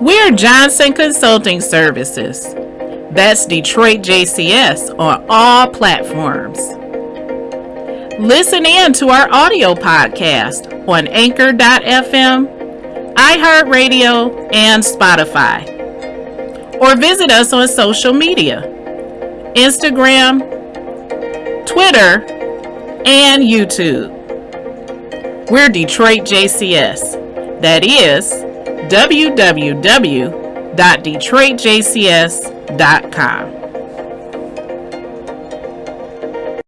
We're Johnson Consulting Services. That's Detroit JCS on all platforms. Listen in to our audio podcast on anchor.fm, iHeartRadio, and Spotify. Or visit us on social media Instagram, Twitter, and YouTube. We're Detroit JCS. That is www.detroitjcs.com.